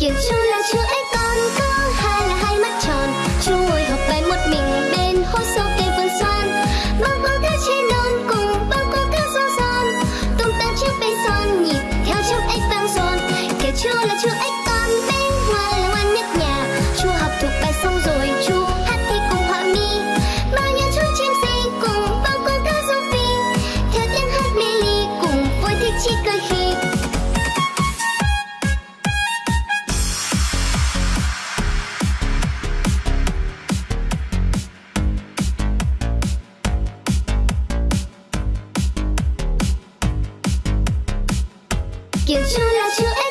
Kiểu chú là chú ấy con có hai là hai mắt tròn. Chú ngồi học bài một mình bên hố sâu cây vườn xoan. Bao cô cá trên non cùng bao cô cá rô son, Tung tăng chiếc bay son nhịp theo trong ếch vang dồn Kiểu chú là chú ấy con bên get you, let you